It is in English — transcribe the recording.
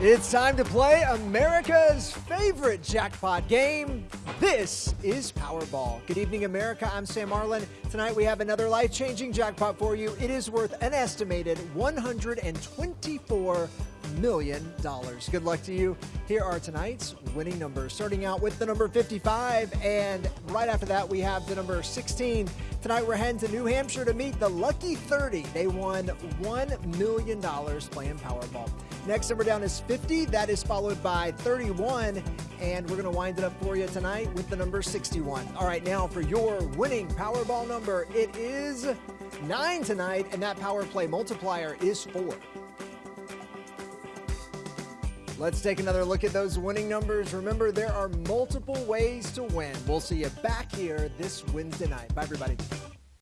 It's time to play America's favorite jackpot game. This is Powerball. Good evening, America. I'm Sam Marlin. Tonight we have another life changing jackpot for you. It is worth an estimated $124 million. Good luck to you. Here are tonight's winning numbers, starting out with the number 55, and right after that, we have the number 16. Tonight, we're heading to New Hampshire to meet the Lucky 30. They won $1 million playing Powerball. Next number down is 50. That is followed by 31. And we're going to wind it up for you tonight with the number 61. All right, now for your winning Powerball number, it is 9 tonight, and that power play multiplier is 4. Let's take another look at those winning numbers. Remember, there are multiple ways to win. We'll see you back here this Wednesday night. Bye, everybody.